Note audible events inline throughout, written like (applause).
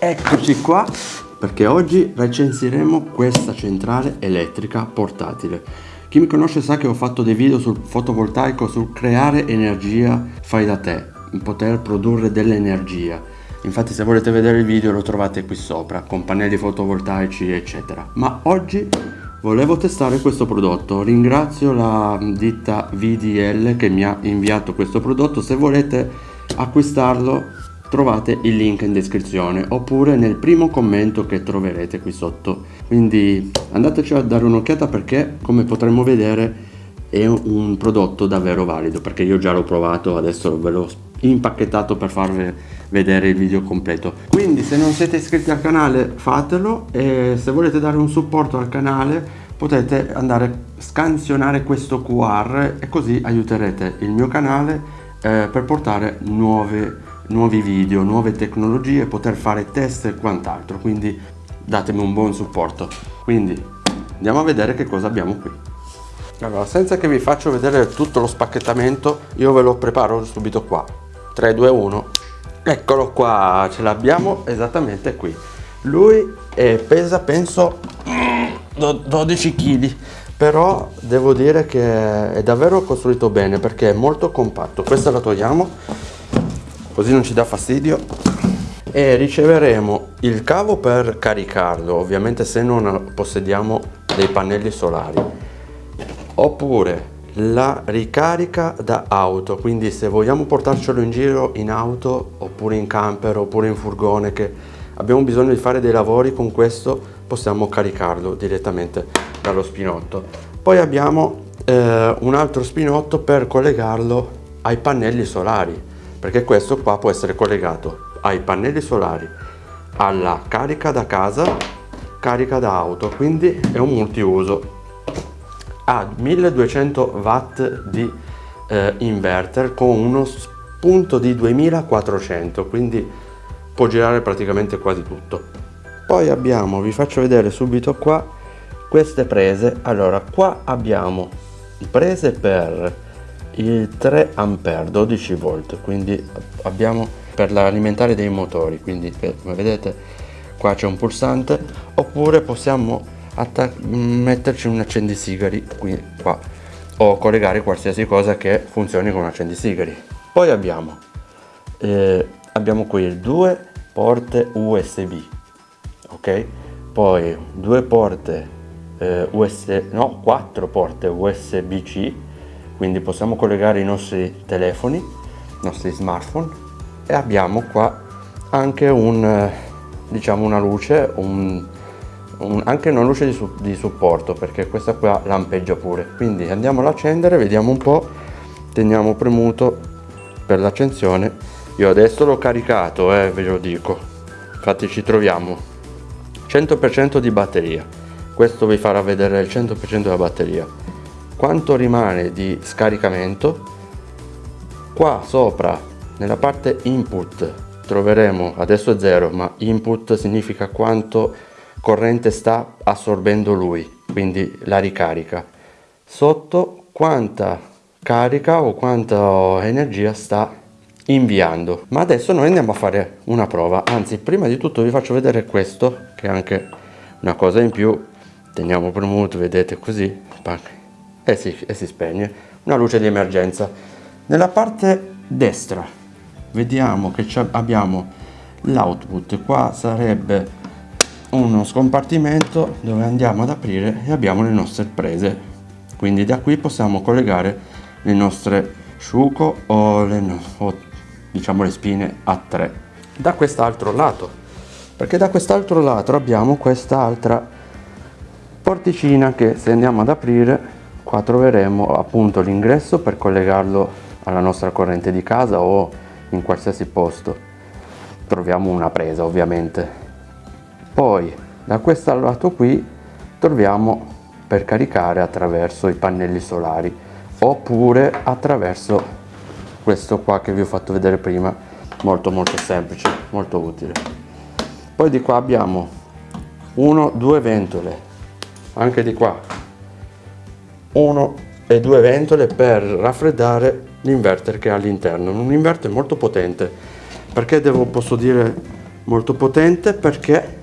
Eccoci qua perché oggi recensiremo questa centrale elettrica portatile. Chi mi conosce sa che ho fatto dei video sul fotovoltaico, sul creare energia fai da te, poter produrre dell'energia. Infatti se volete vedere il video lo trovate qui sopra, con pannelli fotovoltaici eccetera. Ma oggi volevo testare questo prodotto, ringrazio la ditta VDL che mi ha inviato questo prodotto, se volete acquistarlo trovate il link in descrizione oppure nel primo commento che troverete qui sotto. Quindi andateci a dare un'occhiata perché come potremo vedere è un prodotto davvero valido perché io già l'ho provato adesso ve l'ho impacchettato per farvi vedere il video completo. Quindi se non siete iscritti al canale fatelo e se volete dare un supporto al canale potete andare a scansionare questo QR e così aiuterete il mio canale eh, per portare nuove nuovi video, nuove tecnologie, poter fare test e quant'altro, quindi datemi un buon supporto. Quindi andiamo a vedere che cosa abbiamo qui. Allora, senza che vi faccio vedere tutto lo spacchettamento, io ve lo preparo subito qua. 3, 2, 1. Eccolo qua, ce l'abbiamo esattamente qui. Lui eh, pesa penso 12 kg, però devo dire che è davvero costruito bene perché è molto compatto. Questa la togliamo così non ci dà fastidio. E riceveremo il cavo per caricarlo ovviamente se non possediamo dei pannelli solari. Oppure la ricarica da auto quindi se vogliamo portarcelo in giro in auto oppure in camper oppure in furgone che abbiamo bisogno di fare dei lavori con questo possiamo caricarlo direttamente dallo spinotto. Poi abbiamo eh, un altro spinotto per collegarlo ai pannelli solari perché questo qua può essere collegato ai pannelli solari alla carica da casa carica da auto quindi è un multiuso. Ha 1200 watt di eh, inverter con uno spunto di 2400 quindi può girare praticamente quasi tutto. Poi abbiamo vi faccio vedere subito qua queste prese. Allora qua abbiamo prese per il 3 ampere 12 volt quindi abbiamo per l'alimentare dei motori quindi come vedete qua c'è un pulsante oppure possiamo metterci un accendisigari qui qua o collegare qualsiasi cosa che funzioni con un accendisigari poi abbiamo eh, abbiamo qui due porte usb ok? Poi due porte eh, usb no quattro porte usb c quindi possiamo collegare i nostri telefoni i nostri smartphone e abbiamo qua anche un eh, diciamo una luce un, un, anche una luce di, di, supporto perché questa qua lampeggia pure. Quindi andiamo ad accendere vediamo un po teniamo premuto per l'accensione. Io adesso l'ho caricato eh, ve lo dico. Infatti ci troviamo. 100% di batteria. Questo vi farà vedere il 100% della batteria quanto rimane di scaricamento qua sopra nella parte input troveremo adesso è 0 ma input significa quanto corrente sta assorbendo lui quindi la ricarica. Sotto quanta carica o quanta energia sta inviando. Ma adesso noi andiamo a fare una prova. Anzi prima di tutto vi faccio vedere questo che è anche una cosa in più. Teniamo premuto vedete così e si, e si spegne. Una luce di emergenza. Nella parte destra vediamo che abbiamo l'output. Qua sarebbe uno scompartimento dove andiamo ad aprire e abbiamo le nostre prese. Quindi da qui possiamo collegare le nostre sciuco o, le, o diciamo le spine a 3 da quest'altro lato. Perché da quest'altro lato abbiamo quest'altra porticina che se andiamo ad aprire qua troveremo appunto l'ingresso per collegarlo alla nostra corrente di casa o in qualsiasi posto. Troviamo una presa ovviamente. Poi da questo lato qui troviamo per caricare attraverso i pannelli solari oppure attraverso questo qua che vi ho fatto vedere prima. Molto molto semplice molto utile. Poi di qua abbiamo uno due ventole. Anche di qua uno e due ventole per raffreddare l'inverter che ha all'interno. Un inverter molto potente. Perché devo posso dire molto potente? Perché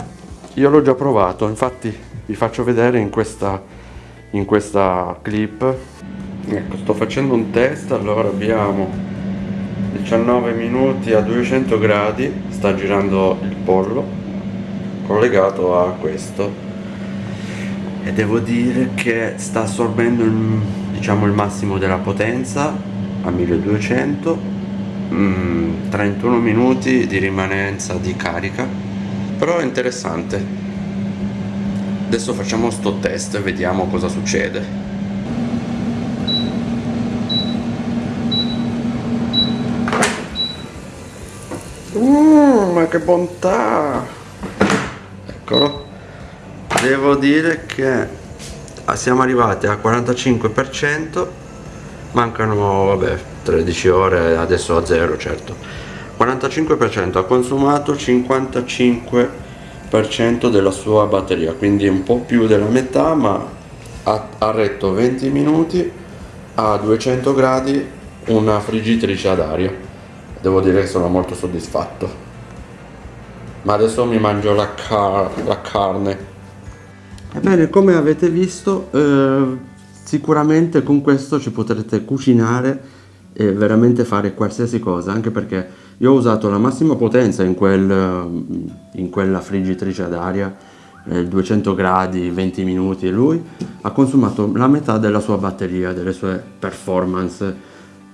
io l'ho già provato. Infatti vi faccio vedere in questa in questa clip. Ecco sto facendo un test. Allora abbiamo 19 minuti a 200 gradi. Sta girando il pollo collegato a questo e devo dire che sta assorbendo il, diciamo il massimo della potenza a 1200 mm, 31 minuti di rimanenza di carica. Però è interessante. Adesso facciamo sto test e vediamo cosa succede. Mm, ma che bontà! Eccolo devo dire che siamo arrivati al 45% mancano vabbè 13 ore adesso a zero certo. 45% ha consumato 55% della sua batteria quindi un po' più della metà ma ha, ha retto 20 minuti a 200 gradi una friggitrice ad aria. Devo dire che sono molto soddisfatto. Ma adesso mi mangio la, car la carne Ebbene, come avete visto, eh, sicuramente con questo ci potrete cucinare e veramente fare qualsiasi cosa, anche perché io ho usato la massima potenza in, quel, in quella friggitrice ad aria, eh, 200 gradi, 20 minuti, e lui ha consumato la metà della sua batteria, delle sue performance,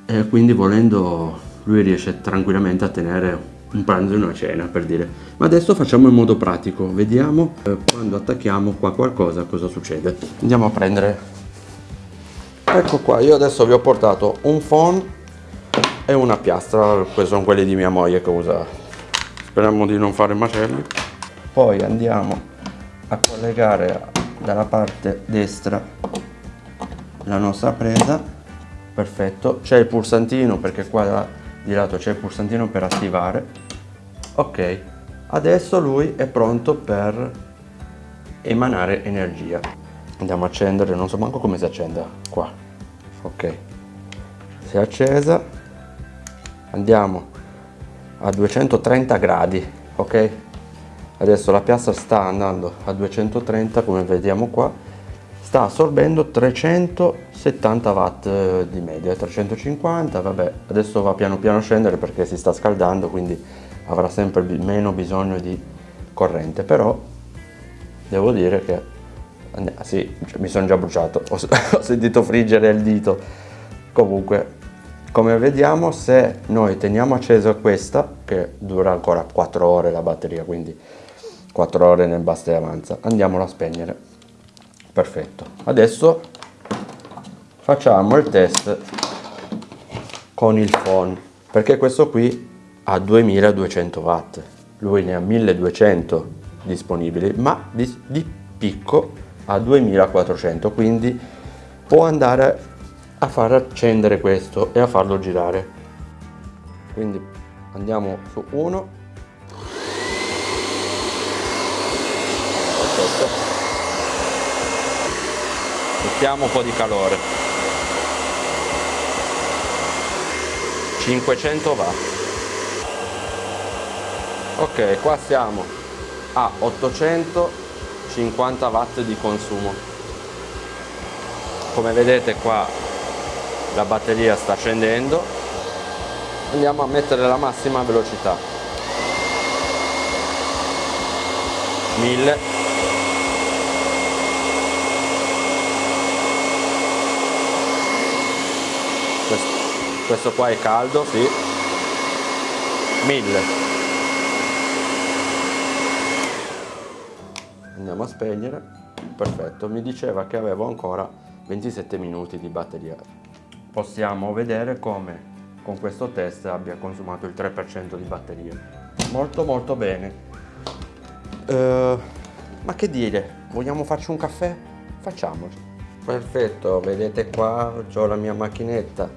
e quindi volendo lui riesce tranquillamente a tenere un pranzo e una cena per dire. Ma adesso facciamo in modo pratico. Vediamo eh, quando attacchiamo qua qualcosa cosa succede. Andiamo a prendere. Ecco qua io adesso vi ho portato un phon e una piastra. Questi sono quelli di mia moglie che usa. Speriamo di non fare macelli. Poi andiamo a collegare dalla parte destra la nostra presa. Perfetto. C'è il pulsantino perché qua di lato c'è il pulsantino per attivare ok adesso lui è pronto per emanare energia. Andiamo a accendere non so manco come si accenda qua. Ok. Si è accesa. Andiamo a 230 gradi ok? Adesso la piastra sta andando a 230 come vediamo qua. Sta assorbendo 370 watt eh, di media 350 vabbè adesso va piano piano a scendere perché si sta scaldando quindi avrà sempre meno bisogno di corrente però devo dire che ah, sì, mi sono già bruciato (laughs) ho, sentito friggere il dito. Comunque come vediamo se noi teniamo accesa questa che dura ancora 4 ore la batteria quindi 4 ore nel basta e avanza andiamola a spegnere. Perfetto. Adesso facciamo il test con il phone perché questo qui ha 2200 watt. Lui ne ha 1200 disponibili ma di, di picco ha 2400 quindi può andare a far accendere questo e a farlo girare. Quindi andiamo su 1 perfetto mettiamo un po' di calore. 500 watt ok qua siamo. A 850 watt di consumo. Come vedete qua la batteria sta scendendo. Andiamo a mettere la massima velocità. 1000 questo qua è caldo, sì. 1000. Andiamo a spegnere. Perfetto, mi diceva che avevo ancora 27 minuti di batteria. Possiamo vedere come con questo test abbia consumato il 3% di batteria. Molto molto bene. Uh, ma che dire, vogliamo farci un caffè? Facciamolo. Perfetto, vedete qua ho la mia macchinetta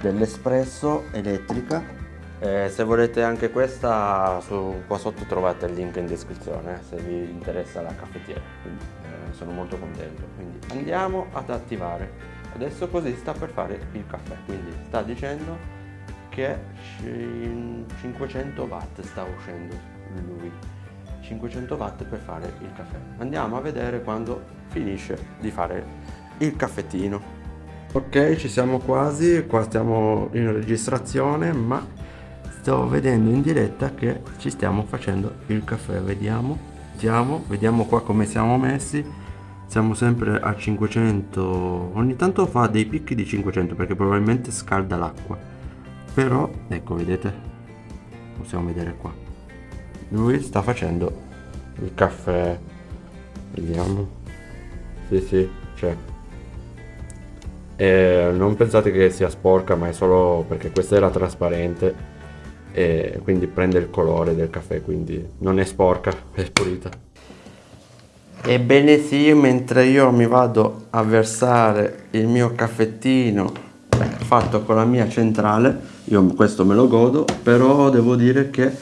dell'espresso elettrica eh, se volete anche questa su, qua sotto trovate il link in descrizione eh, se vi interessa la caffettiera. Quindi eh, sono molto contento. Quindi andiamo ad attivare. Adesso così sta per fare il caffè. Quindi sta dicendo che 500 watt sta uscendo lui. 500 watt per fare il caffè. Andiamo a vedere quando finisce di fare il caffettino. Ok ci siamo quasi. Qua stiamo in registrazione ma sto vedendo in diretta che ci stiamo facendo il caffè vediamo. Vediamo vediamo qua come siamo messi. Siamo sempre a 500 ogni tanto fa dei picchi di 500 perché probabilmente scalda l'acqua. Però ecco vedete possiamo vedere qua. Lui sta facendo il caffè. Vediamo. Sì sì c'è. E non pensate che sia sporca ma è solo perché questa era trasparente e quindi prende il colore del caffè quindi non è sporca (laughs) è pulita. Ebbene sì, mentre io mi vado a versare il mio caffettino fatto con la mia centrale, io questo me lo godo, però devo dire che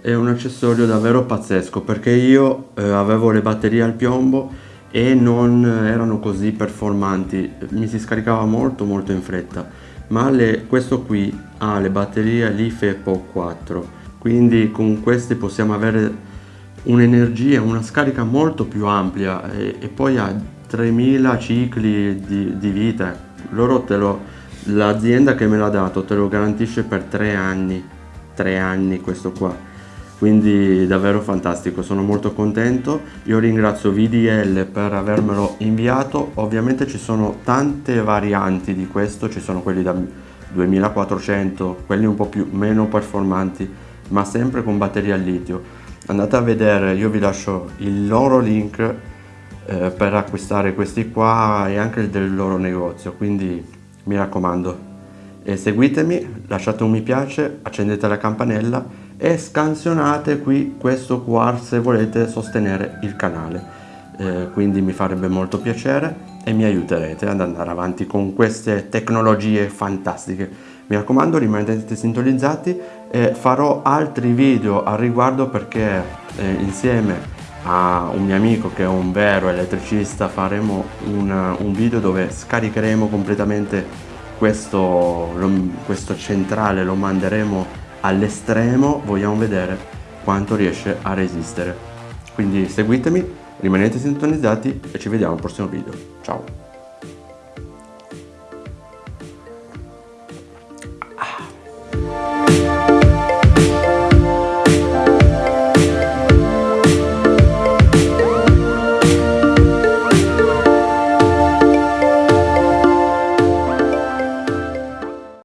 è un accessorio davvero pazzesco perché io eh, avevo le batterie al piombo e non erano così performanti, mi si scaricava molto molto in fretta, ma le, questo qui ha le batterie LiFe Po 4, quindi con queste possiamo avere un'energia, una scarica molto più ampia e, e poi ha 3000 cicli di, di vita. Loro te lo, l'azienda che me l'ha dato te lo garantisce per tre anni, tre anni questo qua. Quindi davvero fantastico, sono molto contento. Io ringrazio VDL per avermelo inviato. Ovviamente ci sono tante varianti di questo, ci sono quelli da 2400, quelli un po' più meno performanti, ma sempre con batteria al litio andate a vedere io vi lascio il loro link eh, per acquistare questi qua e anche del loro negozio quindi mi raccomando e seguitemi lasciate un mi piace accendete la campanella e scansionate qui questo QR se volete sostenere il canale. Eh, quindi mi farebbe molto piacere e mi aiuterete ad andare avanti con queste tecnologie fantastiche. Mi raccomando rimanete sintonizzati e farò altri video al riguardo perché eh, insieme a un mio amico che è un vero elettricista faremo una, un video dove scaricheremo completamente questo, lo, questo centrale lo manderemo all'estremo vogliamo vedere quanto riesce a resistere. Quindi seguitemi rimanete sintonizzati e ci vediamo al prossimo video. Ciao